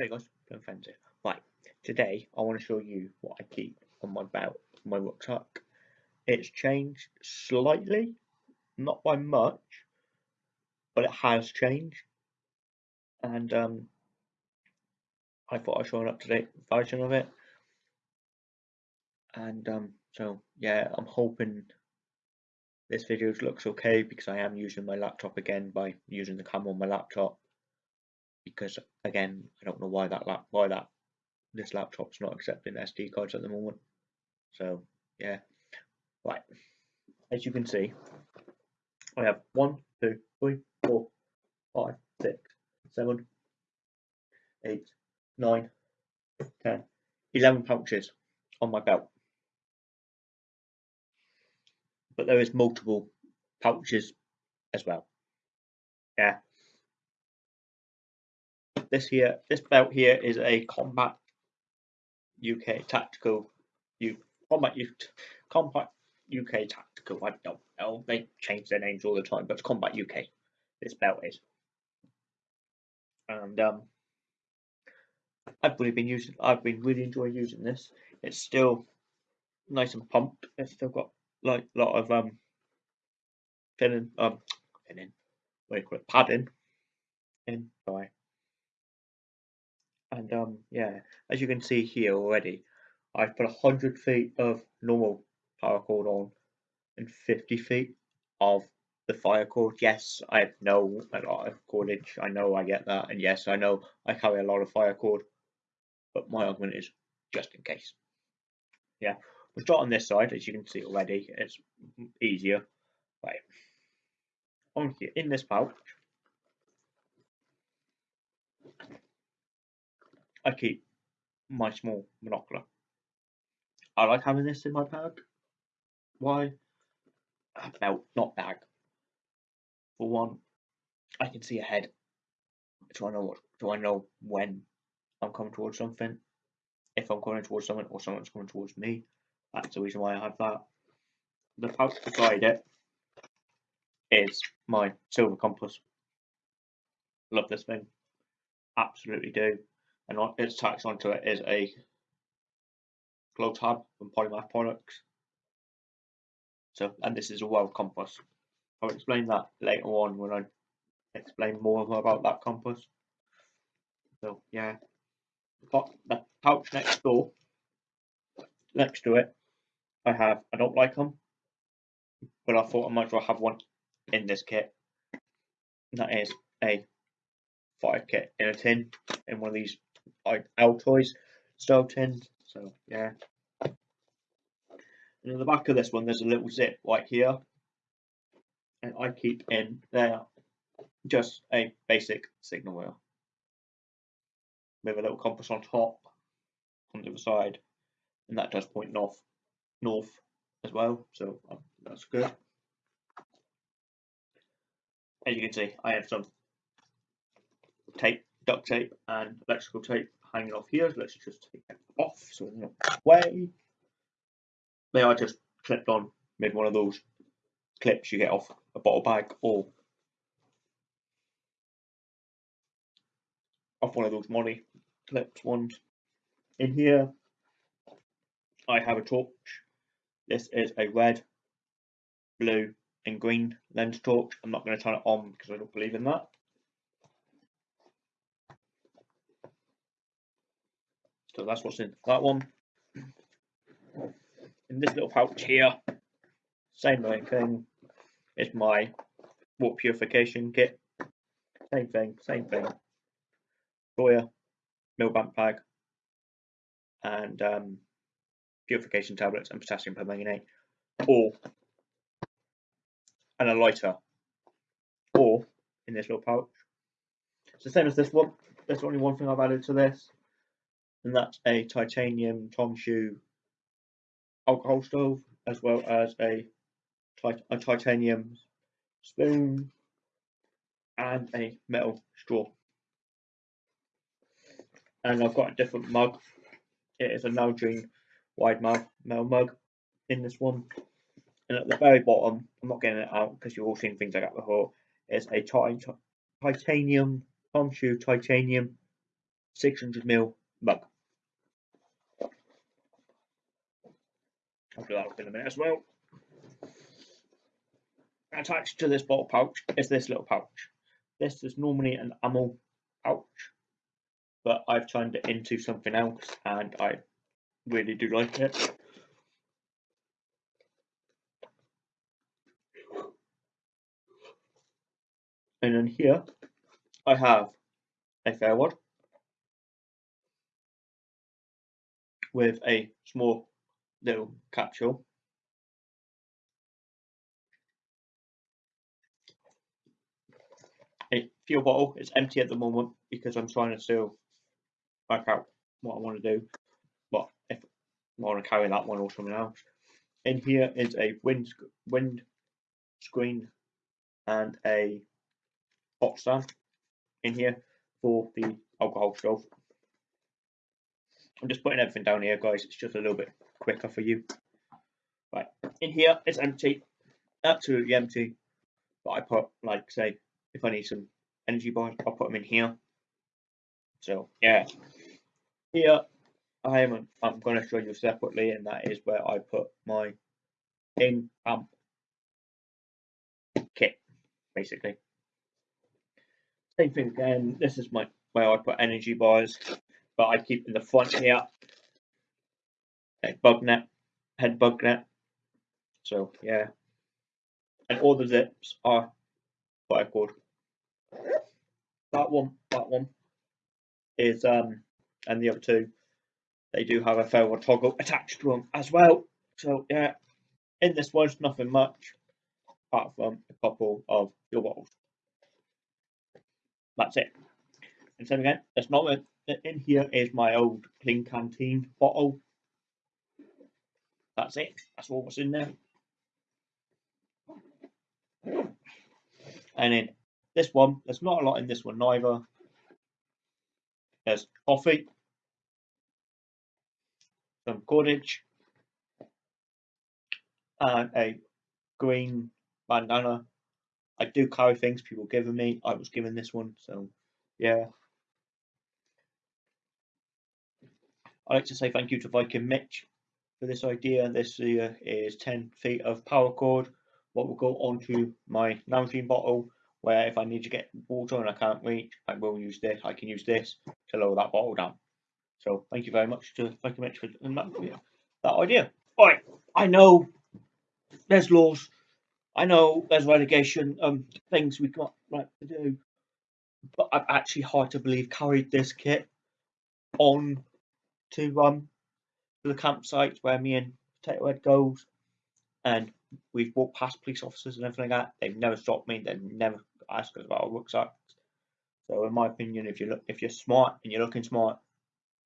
Hi guys, Ben here. Right, today I want to show you what I keep on my belt, my rucksack. It's changed slightly, not by much, but it has changed. And um, I thought I'd show an up-to-date version of it. And um, so yeah, I'm hoping this video looks okay because I am using my laptop again by using the camera on my laptop because again I don't know why that lap why that this laptop's not accepting SD cards at the moment. So yeah. Right. As you can see I have one two three four five six seven eight nine ten eleven pouches on my belt. But there is multiple pouches as well. Yeah this here, this belt here is a Combat UK Tactical, U, Combat, U, Combat UK Tactical. I don't know. They change their names all the time, but it's Combat UK. This belt is, and um, I've really been using. I've been really enjoying using this. It's still nice and pumped. It's still got like a lot of um, thinning, um, thinning. What do you call it? Padding in. Sorry and um yeah as you can see here already I've put 100 feet of normal paracord on and 50 feet of the fire cord. Yes I know a lot of cordage. I know I get that. And yes I know I carry a lot of fire cord. But my argument is just in case. Yeah we'll start on this side as you can see already. It's easier. Right. On here in this pouch I keep my small monocular. I like having this in my bag. Why? Belt, not bag. For one, I can see ahead. Do I know what? Do I know when I'm coming towards something? If I'm coming towards someone or someone's coming towards me, that's the reason why I have that. The pouch beside it is my Silva compass. Love this thing. Absolutely do and its tax onto it is a glow tab from Polymath products. So, and this is a wild compass. I'll explain that later on when I explain more about that compass. So, yeah, the pouch next door, next to it, I have. I don't like them, but I thought I might as well have one in this kit. And that is a fire kit in a tin in one of these like Altoids style tins. So yeah. And in the back of this one, there's a little zip right here, and I keep in there just a basic signal wheel with a little compass on top on the other side, and that does point north, north as well. So um, that's good. As you can see, I have some tape, duct tape, and electrical tape hanging off here. Let's just take that off so it's not away. They are just clipped on with one of those clips you get off a bottle bag or off one of those money clips ones. In here, I have a torch. This is a red, blue, and green lens torch. I'm not going to turn it on because I don't believe in that. So that's what's in that one. In this little pouch here, same thing, is my water purification kit. Same thing, same thing. Soya, Millbank bag, and um, purification tablets and potassium permanganate, or and a lighter, or in this little pouch. It's the same as this one. There's only one thing I've added to this and that's a titanium Tomshoo alcohol stove as well as a, a titanium spoon and a metal straw. And I've got a different mug. It is a Nalgene wide mug, metal mug in this one. And at the very bottom, I'm not getting it out because you've all seen things like that before, It's a titanium Tomshoo titanium 600ml mug. I'll do that up in a minute as well. Attached to this bottle pouch is this little pouch. This is normally an ammo pouch, but I've turned it into something else and I really do like it. And then here I have a ferro rod with a small little capsule. A fuel bottle is empty at the moment because I'm trying to still work out what I want to do. But if I want to carry that one or something else. In here is a wind wind screen and a hot stand in here for the alcohol stove. I'm just putting everything down here, guys. It's just a little bit quicker for you. Right, in here it's empty, absolutely empty. But I put, like, say, if I need some energy bars, I'll put them in here. So yeah, here I am. I'm going to show you separately, and that is where I put my in amp kit, basically. Same thing again. This is my where I put energy bars, but I keep in the front here a bug net, head bug net. So yeah, and all the zips are quite good. That one, that one is um, and the other two, they do have a ferro rod toggle attached to them as well. So yeah, in this one's nothing much apart from a couple of fuel bottles. That's it. And so again, that's not. In here is my old Klean Kanteen bottle. That's it. That's all what's in there. And then this one, there's not a lot in this one neither. There's coffee, some cordage, and a green bandana I do carry things people given me. I was given this one, so yeah. I'd like to say thank you to Viking Mitch for this idea. This here is 10 feet of paracord. What will go onto my Nalgene bottle, where if I need to get water and I can't reach, I will use this. I can use this to lower that bottle down. So thank you very much to Viking Mitch for that, that idea. All right, I know there's laws I know there's relegation um things we got right to do, but I'm actually hard to believe carried this kit on to um to the campsite where me and Potato Head goes, and we've walked past police officers and everything like that. They've never stopped me. They've never asked us about our rucksacks. So in my opinion, if you look if you're smart and you're looking smart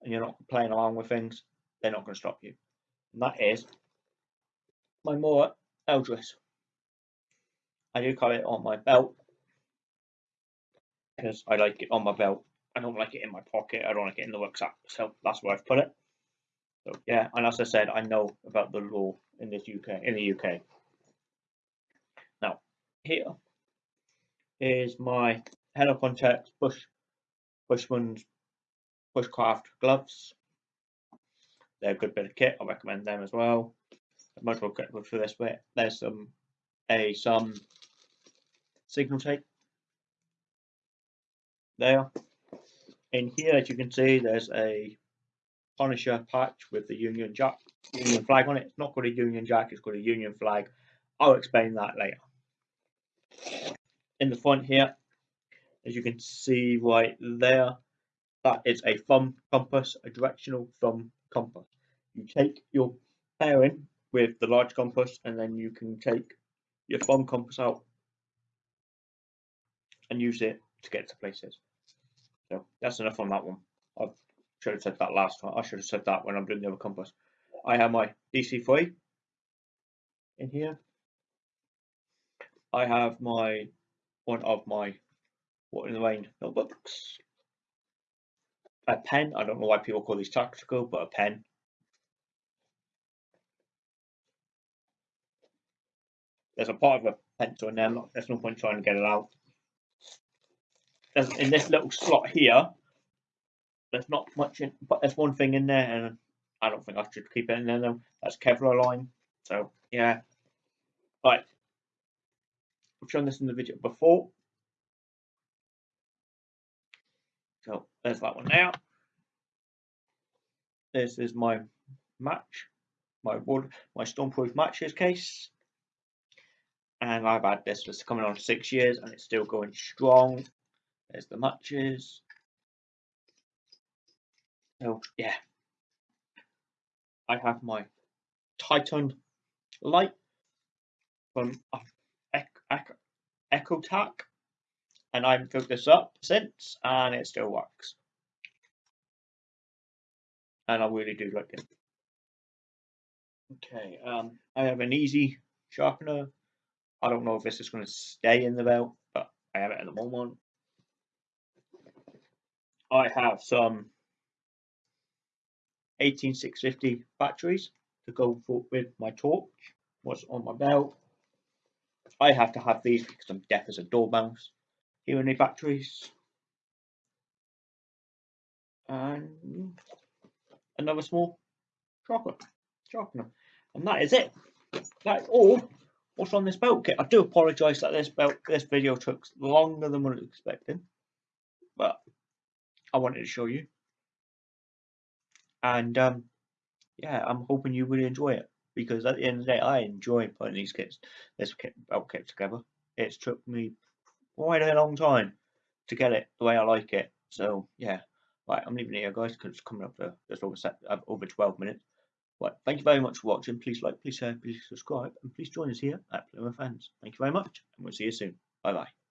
and you're not playing around with things, they're not going to stop you. And that is my Mora Eldris. I do carry it on my belt because I like it on my belt. I don't like it in my pocket. I don't like it in the rucksack. So that's where I've put it. So yeah, and as I said, I know about the law in this UK in the UK. Now here is my Helikon-Tex Bush Bushman's Bushcraft gloves. They're a good bit of kit. I recommend them as well. Much more good for this bit. There's some a some signal tape there. In here, as you can see, there's a Punisher patch with the Union Jack Union flag on it. It's not called a Union Jack, it's called a Union flag. I'll explain that later. In the front here, as you can see right there, that is a thumb compass, a directional thumb compass. You take your bearing with the large compass and then you can take your thumb compass out and use it to get to places. So that's enough on that one. I should have said that last time. I should have said that when I'm doing the other compass. I have my DC3 in here. I have my one of my Rite in the Rain notebooks. A pen. I don't know why people call these tactical, but a pen. There's a part of a pencil in there. There's no point trying to get it out in this little slot here, there's not much in, but there's one thing in there, and I don't think I should keep it in there though. That's Kevlar line. So yeah, right. I've shown this in the video before. So there's that one now. This is my match, my wood, my stormproof matches case. And I've had this for coming on six years and it's still going strong. There's the matches. So yeah. I have my Titan light from Echo EchoTac and I've hooked this up since and it still works. And I really do like it. Okay um I have an easy sharpener. I don't know if this is going to stay in the belt but I have it at the moment. I have some 18650 batteries to go for with my torch what's on my belt. I have to have these because I'm deaf as a dormouse. Here are the batteries. And another small chocolate sharpener and that is it. That's all what's on this belt kit. I do apologize that this belt this video took longer than what I was expecting but I wanted to show you and um yeah I'm hoping you really enjoy it because at the end of the day I enjoy putting these kits this kit belt kit together it's took me quite a long time to get it the way I like it so yeah Right, I'm leaving it here, guys, because it's coming up to just over set, uh, over 12 minutes. Right, thank you very much for watching. Please like, please share, please subscribe, and please join us here at Plymouth Fans. Thank you very much, and we'll see you soon. Bye bye.